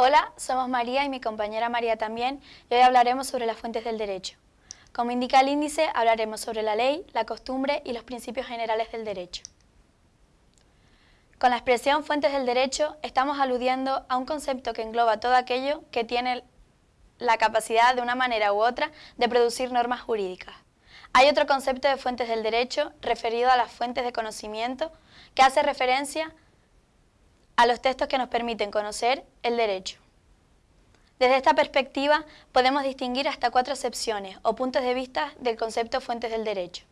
Hola, somos María y mi compañera María también y hoy hablaremos sobre las fuentes del derecho. Como indica el índice, hablaremos sobre la ley, la costumbre y los principios generales del derecho. Con la expresión fuentes del derecho estamos aludiendo a un concepto que engloba todo aquello que tiene la capacidad de una manera u otra de producir normas jurídicas. Hay otro concepto de fuentes del derecho referido a las fuentes de conocimiento que hace referencia a los textos que nos permiten conocer el derecho. Desde esta perspectiva podemos distinguir hasta cuatro excepciones o puntos de vista del concepto fuentes del derecho.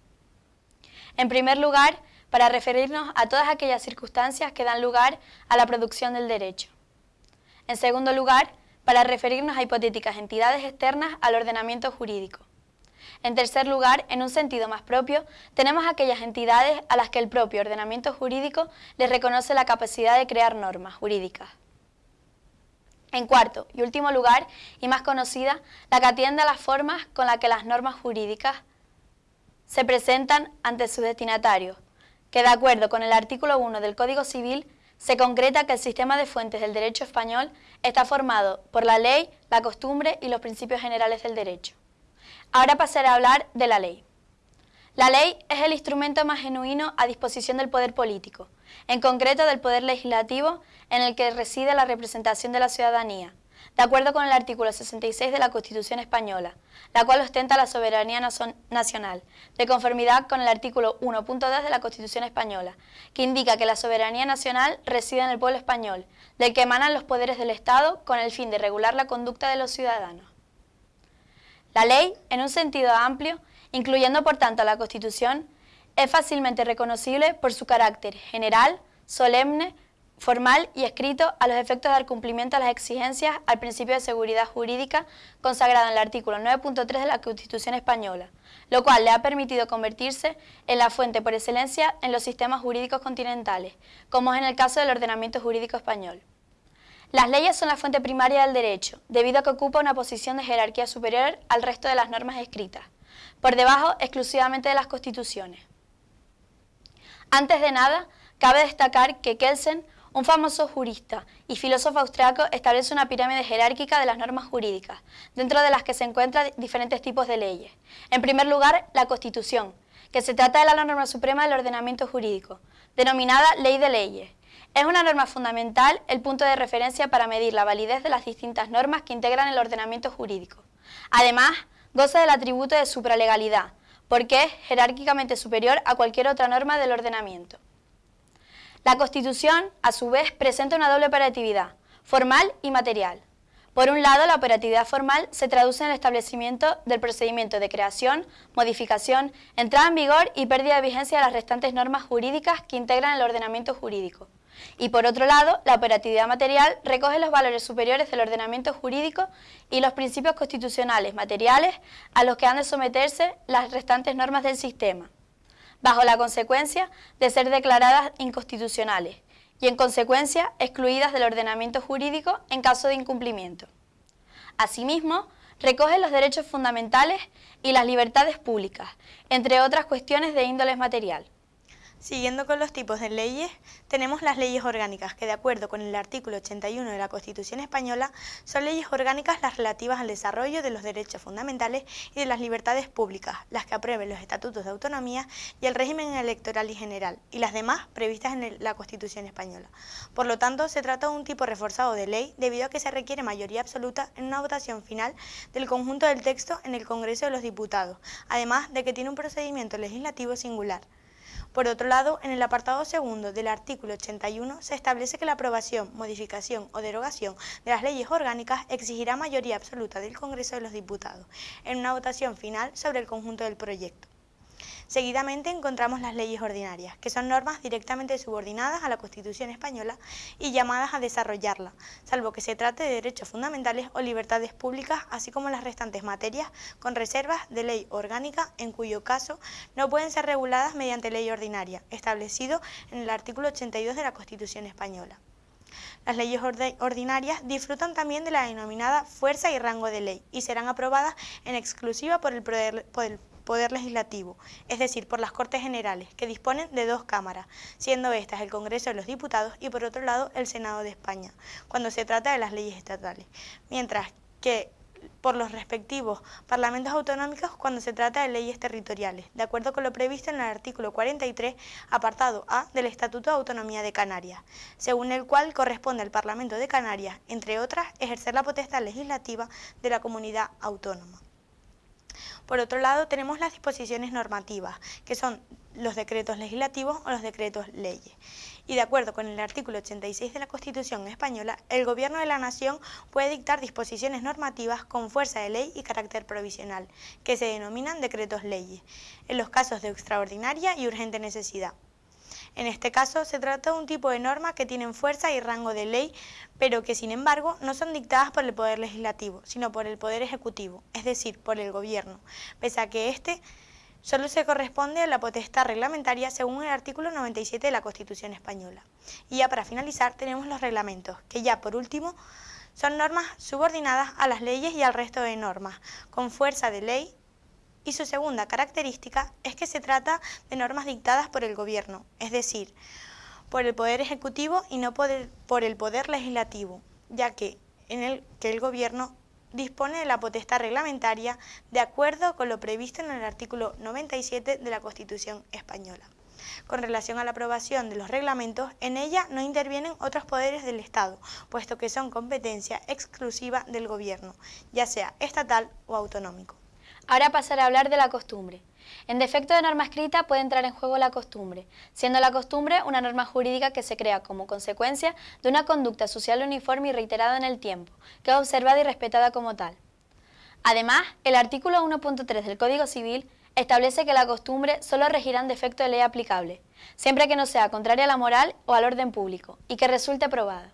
En primer lugar, para referirnos a todas aquellas circunstancias que dan lugar a la producción del derecho. En segundo lugar, para referirnos a hipotéticas entidades externas al ordenamiento jurídico. En tercer lugar, en un sentido más propio, tenemos aquellas entidades a las que el propio ordenamiento jurídico les reconoce la capacidad de crear normas jurídicas. En cuarto y último lugar, y más conocida, la que atiende a las formas con las que las normas jurídicas se presentan ante sus destinatarios, que de acuerdo con el artículo 1 del Código Civil, se concreta que el sistema de fuentes del derecho español está formado por la ley, la costumbre y los principios generales del derecho. Ahora pasaré a hablar de la ley. La ley es el instrumento más genuino a disposición del poder político, en concreto del poder legislativo en el que reside la representación de la ciudadanía, de acuerdo con el artículo 66 de la Constitución Española, la cual ostenta la soberanía nacional, de conformidad con el artículo 1.2 de la Constitución Española, que indica que la soberanía nacional reside en el pueblo español, del que emanan los poderes del Estado con el fin de regular la conducta de los ciudadanos. La ley, en un sentido amplio, incluyendo por tanto la Constitución, es fácilmente reconocible por su carácter general, solemne, formal y escrito a los efectos de dar cumplimiento a las exigencias al principio de seguridad jurídica consagrado en el artículo 9.3 de la Constitución Española, lo cual le ha permitido convertirse en la fuente por excelencia en los sistemas jurídicos continentales, como es en el caso del ordenamiento jurídico español. Las leyes son la fuente primaria del derecho, debido a que ocupa una posición de jerarquía superior al resto de las normas escritas, por debajo exclusivamente de las constituciones. Antes de nada, cabe destacar que Kelsen, un famoso jurista y filósofo austriaco, establece una pirámide jerárquica de las normas jurídicas, dentro de las que se encuentran diferentes tipos de leyes. En primer lugar, la Constitución, que se trata de la norma suprema del ordenamiento jurídico, denominada Ley de Leyes, es una norma fundamental el punto de referencia para medir la validez de las distintas normas que integran el ordenamiento jurídico. Además, goza del atributo de supralegalidad, porque es jerárquicamente superior a cualquier otra norma del ordenamiento. La Constitución, a su vez, presenta una doble operatividad, formal y material. Por un lado, la operatividad formal se traduce en el establecimiento del procedimiento de creación, modificación, entrada en vigor y pérdida de vigencia de las restantes normas jurídicas que integran el ordenamiento jurídico. Y por otro lado, la operatividad material recoge los valores superiores del ordenamiento jurídico y los principios constitucionales materiales a los que han de someterse las restantes normas del sistema, bajo la consecuencia de ser declaradas inconstitucionales y en consecuencia excluidas del ordenamiento jurídico en caso de incumplimiento. Asimismo, recoge los derechos fundamentales y las libertades públicas, entre otras cuestiones de índole material. Siguiendo con los tipos de leyes, tenemos las leyes orgánicas, que de acuerdo con el artículo 81 de la Constitución Española, son leyes orgánicas las relativas al desarrollo de los derechos fundamentales y de las libertades públicas, las que aprueben los estatutos de autonomía y el régimen electoral y general, y las demás previstas en la Constitución Española. Por lo tanto, se trata de un tipo reforzado de ley debido a que se requiere mayoría absoluta en una votación final del conjunto del texto en el Congreso de los Diputados, además de que tiene un procedimiento legislativo singular. Por otro lado, en el apartado segundo del artículo 81 se establece que la aprobación, modificación o derogación de las leyes orgánicas exigirá mayoría absoluta del Congreso de los Diputados en una votación final sobre el conjunto del proyecto. Seguidamente encontramos las leyes ordinarias, que son normas directamente subordinadas a la Constitución española y llamadas a desarrollarla, salvo que se trate de derechos fundamentales o libertades públicas, así como las restantes materias con reservas de ley orgánica, en cuyo caso no pueden ser reguladas mediante ley ordinaria, establecido en el artículo 82 de la Constitución española. Las leyes ordinarias disfrutan también de la denominada fuerza y rango de ley y serán aprobadas en exclusiva por el, Poder Legislativo, es decir, por las Cortes Generales, que disponen de dos cámaras, siendo estas el Congreso de los Diputados y por otro lado el Senado de España, cuando se trata de las leyes estatales, mientras que por los respectivos parlamentos autonómicos cuando se trata de leyes territoriales, de acuerdo con lo previsto en el artículo 43, apartado A del Estatuto de Autonomía de Canarias, según el cual corresponde al Parlamento de Canarias, entre otras, ejercer la potestad legislativa de la comunidad autónoma. Por otro lado, tenemos las disposiciones normativas, que son los decretos legislativos o los decretos leyes. Y de acuerdo con el artículo 86 de la Constitución española, el Gobierno de la Nación puede dictar disposiciones normativas con fuerza de ley y carácter provisional, que se denominan decretos leyes, en los casos de extraordinaria y urgente necesidad. En este caso, se trata de un tipo de norma que tienen fuerza y rango de ley, pero que, sin embargo, no son dictadas por el Poder Legislativo, sino por el Poder Ejecutivo, es decir, por el Gobierno, pese a que éste solo se corresponde a la potestad reglamentaria según el artículo 97 de la Constitución Española. Y ya para finalizar, tenemos los reglamentos, que ya por último son normas subordinadas a las leyes y al resto de normas, con fuerza de ley y su segunda característica es que se trata de normas dictadas por el Gobierno, es decir, por el Poder Ejecutivo y no por el, Poder Legislativo, ya que en el que el Gobierno dispone de la potestad reglamentaria de acuerdo con lo previsto en el artículo 97 de la Constitución española. Con relación a la aprobación de los reglamentos, en ella no intervienen otros poderes del Estado, puesto que son competencia exclusiva del Gobierno, ya sea estatal o autonómico. Ahora pasaré a hablar de la costumbre. En defecto de norma escrita puede entrar en juego la costumbre, siendo la costumbre una norma jurídica que se crea como consecuencia de una conducta social uniforme y reiterada en el tiempo, que es observada y respetada como tal. Además, el artículo 1.3 del Código Civil establece que la costumbre solo regirá en defecto de ley aplicable, siempre que no sea contraria a la moral o al orden público, y que resulte aprobada.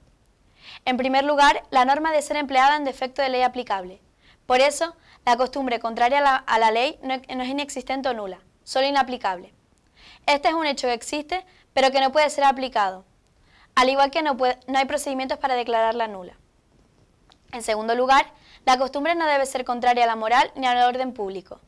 En primer lugar, la norma debe ser empleada en defecto de ley aplicable. Por eso, la costumbre contraria a la, ley no, es inexistente o nula, solo inaplicable. Este es un hecho que existe, pero que no puede ser aplicado, al igual que no, no hay procedimientos para declararla nula. En segundo lugar, la costumbre no debe ser contraria a la moral ni al orden público,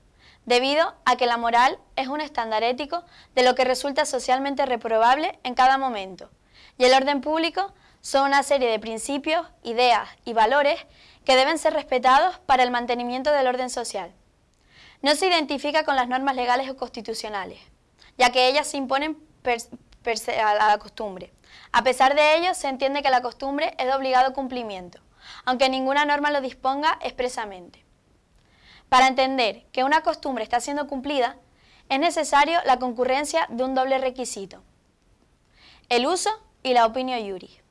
debido a que la moral es un estándar ético de lo que resulta socialmente reprobable en cada momento, y el orden público son una serie de principios, ideas y valores que deben ser respetados para el mantenimiento del orden social. No se identifica con las normas legales o constitucionales, ya que ellas se imponen a la costumbre. A pesar de ello, se entiende que la costumbre es de obligado cumplimiento, aunque ninguna norma lo disponga expresamente. Para entender que una costumbre está siendo cumplida, es necesario la concurrencia de un doble requisito, el uso y la opinión.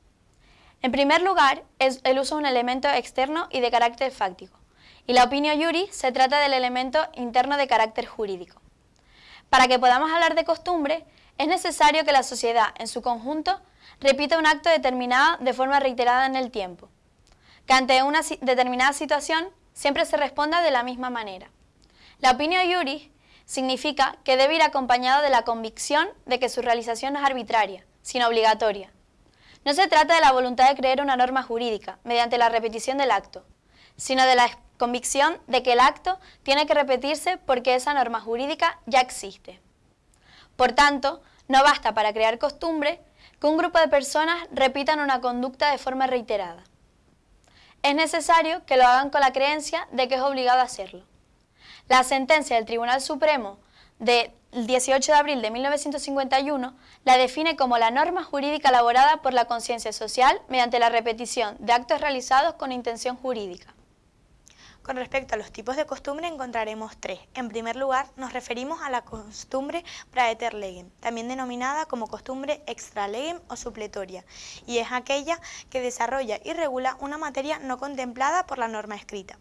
En primer lugar, es el uso de un elemento externo y de carácter fáctico, y la opinión iuri se trata del elemento interno de carácter jurídico. Para que podamos hablar de costumbre, es necesario que la sociedad en su conjunto repita un acto determinado de forma reiterada en el tiempo, que ante una determinada situación siempre se responda de la misma manera. La opinión iuri significa que debe ir acompañado de la convicción de que su realización no es arbitraria, sino obligatoria, no se trata de la voluntad de creer una norma jurídica mediante la repetición del acto, sino de la convicción de que el acto tiene que repetirse porque esa norma jurídica ya existe. Por tanto, no basta para crear costumbre que un grupo de personas repitan una conducta de forma reiterada. Es necesario que lo hagan con la creencia de que es obligado a hacerlo. La sentencia del Tribunal Supremo del 18 de abril de 1951 la define como la norma jurídica elaborada por la conciencia social mediante la repetición de actos realizados con intención jurídica. Con respecto a los tipos de costumbre encontraremos tres. En primer lugar, nos referimos a la costumbre praeter legem, también denominada como costumbre extra legem o supletoria, y es aquella que desarrolla y regula una materia no contemplada por la norma escrita.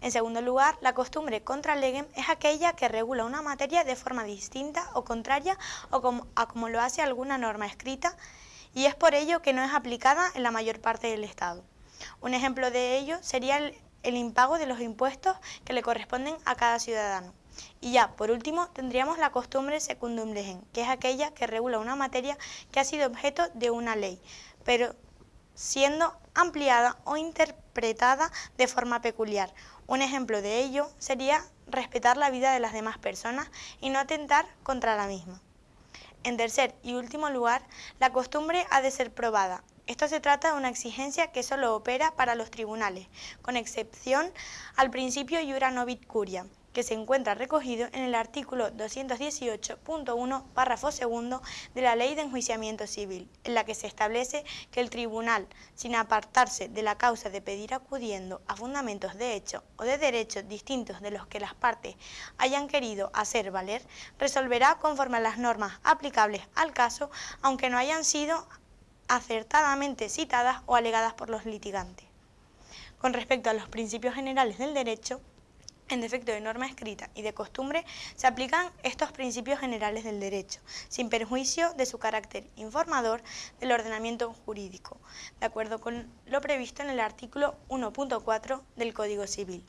En segundo lugar, la costumbre contra legem es aquella que regula una materia de forma distinta o contraria o como, a como lo hace alguna norma escrita y es por ello que no es aplicada en la mayor parte del Estado. Un ejemplo de ello sería el, impago de los impuestos que le corresponden a cada ciudadano. Y ya, por último, tendríamos la costumbre secundum legem, que es aquella que regula una materia que ha sido objeto de una ley, pero siendo ampliada o interpretada de forma peculiar. Un ejemplo de ello sería respetar la vida de las demás personas y no atentar contra la misma. En tercer y último lugar, la costumbre ha de ser probada. Esto se trata de una exigencia que solo opera para los tribunales, con excepción al principio iura novit curia, que se encuentra recogido en el artículo 218.1, párrafo segundo de la Ley de Enjuiciamiento Civil, en la que se establece que el tribunal, sin apartarse de la causa de pedir acudiendo a fundamentos de hecho o de derechos distintos de los que las partes hayan querido hacer valer, resolverá conforme a las normas aplicables al caso, aunque no hayan sido acertadamente citadas o alegadas por los litigantes. Con respecto a los principios generales del derecho, en defecto de norma escrita y de costumbre, se aplican estos principios generales del derecho, sin perjuicio de su carácter informador del ordenamiento jurídico, de acuerdo con lo previsto en el artículo 1.4 del Código Civil.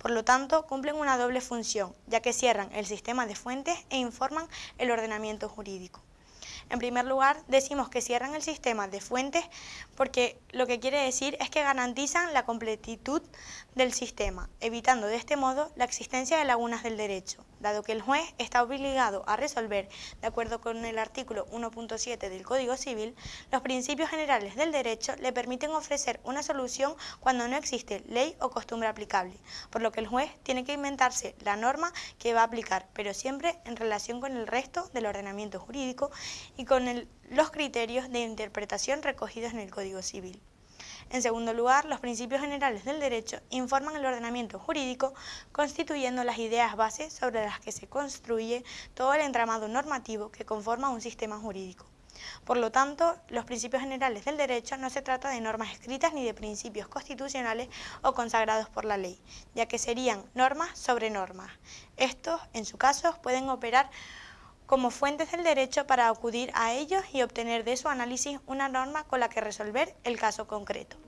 Por lo tanto, cumplen una doble función, ya que cierran el sistema de fuentes e informan el ordenamiento jurídico. En primer lugar, decimos que cierran el sistema de fuentes porque lo que quiere decir es que garantizan la completitud del sistema, evitando de este modo la existencia de lagunas del derecho, dado que el juez está obligado a resolver, de acuerdo con el artículo 1.7 del Código Civil, los principios generales del derecho le permiten ofrecer una solución cuando no existe ley o costumbre aplicable, por lo que el juez tiene que inventarse la norma que va a aplicar, pero siempre en relación con el resto del ordenamiento jurídico y con los criterios de interpretación recogidos en el Código Civil. En segundo lugar, los principios generales del derecho informan el ordenamiento jurídico, constituyendo las ideas bases sobre las que se construye todo el entramado normativo que conforma un sistema jurídico. Por lo tanto, los principios generales del derecho no se trata de normas escritas ni de principios constitucionales o consagrados por la ley, ya que serían normas sobre normas. Estos, en su caso, pueden operar como fuentes del derecho para acudir a ellos y obtener de su análisis una norma con la que resolver el caso concreto.